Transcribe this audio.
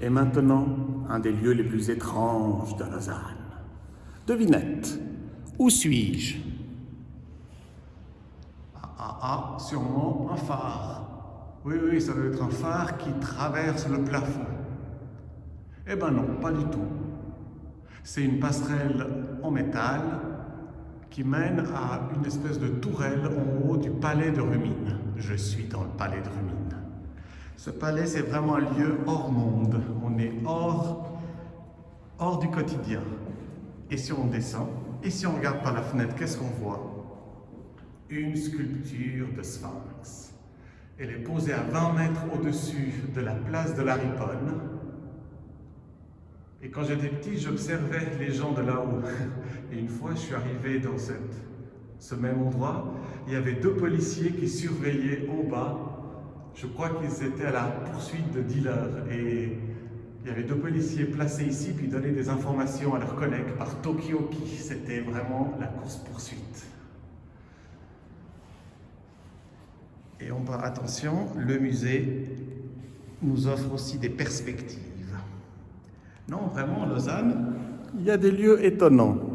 Et maintenant, un des lieux les plus étranges de Lausanne. Devinette, où suis-je? Ah, ah, ah, sûrement un phare. Oui, oui, ça doit être un phare qui traverse le plafond. Eh ben non, pas du tout. C'est une passerelle en métal qui mène à une espèce de tourelle en haut du palais de Rumine. Je suis dans le palais de Rumine. Ce palais, c'est vraiment un lieu hors monde. On est hors, hors du quotidien. Et si on descend, et si on regarde par la fenêtre, qu'est-ce qu'on voit? Une sculpture de sphinx. Elle est posée à 20 mètres au-dessus de la place de la Riponne. Et quand j'étais petit, j'observais les gens de là-haut. Et une fois, je suis arrivé dans cette, ce même endroit. Il y avait deux policiers qui surveillaient en bas. Je crois qu'ils étaient à la poursuite de dealers. Et il y avait deux policiers placés ici, puis donnaient des informations à leurs collègues par Tokyoki. C'était vraiment la course-poursuite. Et en bas, attention, le musée nous offre aussi des perspectives. Non, vraiment, Lausanne, Il y a des lieux étonnants.